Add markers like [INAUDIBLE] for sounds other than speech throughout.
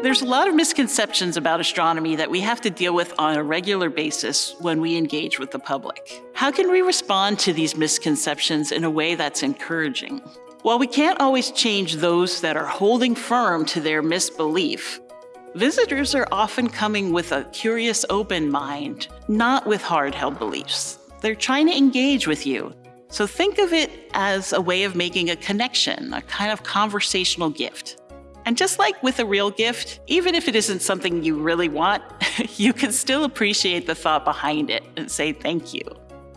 There's a lot of misconceptions about astronomy that we have to deal with on a regular basis when we engage with the public. How can we respond to these misconceptions in a way that's encouraging? While we can't always change those that are holding firm to their misbelief, visitors are often coming with a curious open mind, not with hard-held beliefs. They're trying to engage with you. So think of it as a way of making a connection, a kind of conversational gift. And just like with a real gift, even if it isn't something you really want, [LAUGHS] you can still appreciate the thought behind it and say thank you.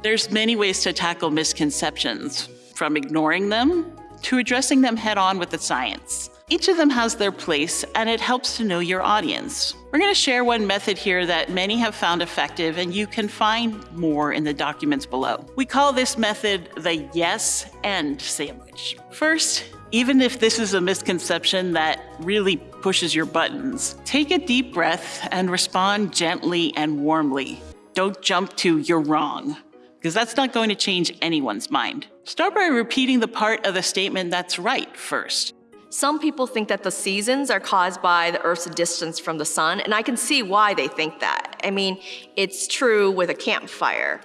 There's many ways to tackle misconceptions, from ignoring them to addressing them head on with the science. Each of them has their place and it helps to know your audience. We're going to share one method here that many have found effective and you can find more in the documents below. We call this method the yes and sandwich. First, even if this is a misconception that really pushes your buttons, take a deep breath and respond gently and warmly. Don't jump to you're wrong, because that's not going to change anyone's mind. Start by repeating the part of the statement that's right first. Some people think that the seasons are caused by the Earth's distance from the sun, and I can see why they think that. I mean, it's true with a campfire.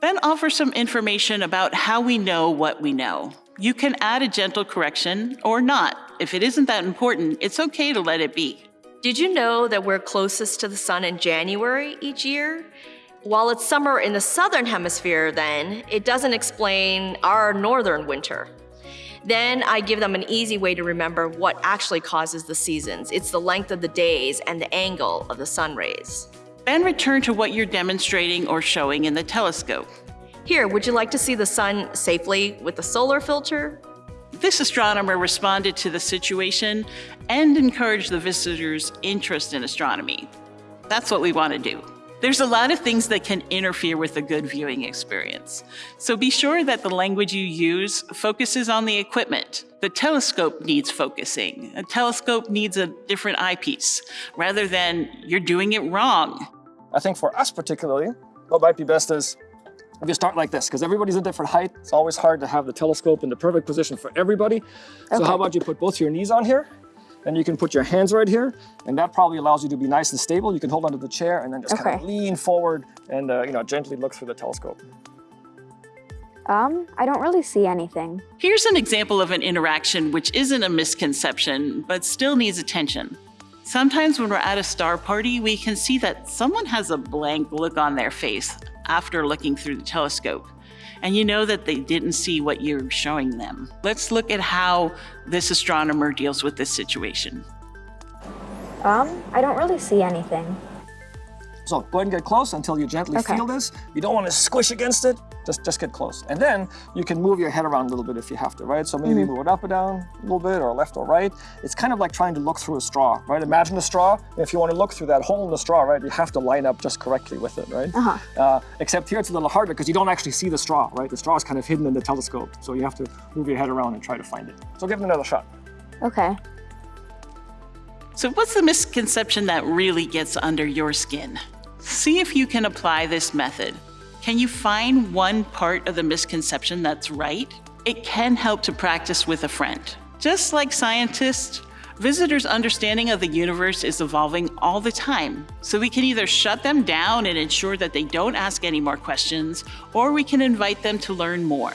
Then offer some information about how we know what we know. You can add a gentle correction or not. If it isn't that important, it's okay to let it be. Did you know that we're closest to the sun in January each year? While it's summer in the southern hemisphere then, it doesn't explain our northern winter. Then I give them an easy way to remember what actually causes the seasons. It's the length of the days and the angle of the sun rays. Then return to what you're demonstrating or showing in the telescope. Here, would you like to see the sun safely with a solar filter? This astronomer responded to the situation and encouraged the visitors' interest in astronomy. That's what we want to do. There's a lot of things that can interfere with a good viewing experience. So be sure that the language you use focuses on the equipment. The telescope needs focusing. A telescope needs a different eyepiece, rather than you're doing it wrong. I think for us particularly, what might be best is if you start like this, because everybody's a different height, it's always hard to have the telescope in the perfect position for everybody. Okay. So how about you put both your knees on here, and you can put your hands right here, and that probably allows you to be nice and stable. You can hold onto the chair and then just okay. kind of lean forward and uh, you know gently look through the telescope. Um, I don't really see anything. Here's an example of an interaction which isn't a misconception, but still needs attention. Sometimes when we're at a star party, we can see that someone has a blank look on their face, after looking through the telescope. And you know that they didn't see what you're showing them. Let's look at how this astronomer deals with this situation. Um, I don't really see anything. So go ahead and get close until you gently okay. feel this. You don't want to squish against it. Just, just get close. And then you can move your head around a little bit if you have to, right? So maybe mm -hmm. move it up or down a little bit or left or right. It's kind of like trying to look through a straw, right? Imagine a straw. If you want to look through that hole in the straw, right, you have to line up just correctly with it, right? Uh -huh. uh, except here it's a little harder because you don't actually see the straw, right? The straw is kind of hidden in the telescope. So you have to move your head around and try to find it. So give it another shot. Okay. So what's the misconception that really gets under your skin? See if you can apply this method. Can you find one part of the misconception that's right? It can help to practice with a friend. Just like scientists, visitors' understanding of the universe is evolving all the time. So we can either shut them down and ensure that they don't ask any more questions, or we can invite them to learn more.